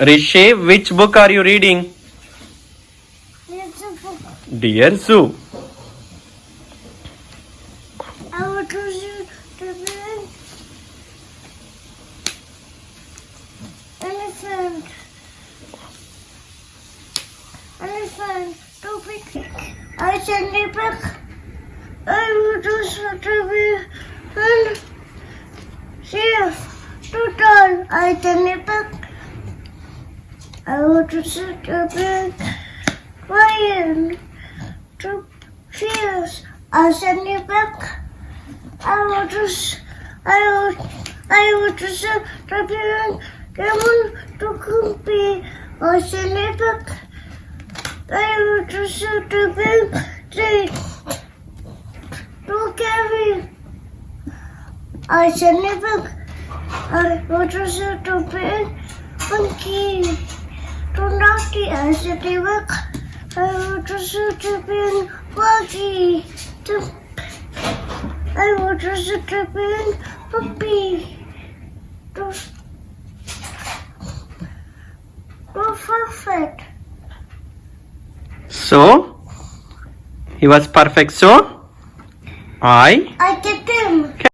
Rishi, which book are you reading? Dear Zoo. Elephant. Elephant. Too big. I send it back. I want to big and too tall. I send. I want to see the big lion. Two cheers. I send it back. I want to, s- I want, I want to see the big lemon to compete. I send it back. I to see the big tree to carry. I send it back. I want to see the big monkey to naughty. I send it. I want to see the big monkey to I want to sit up in puppy. To, to perfect. So, he was perfect. So, I I get him.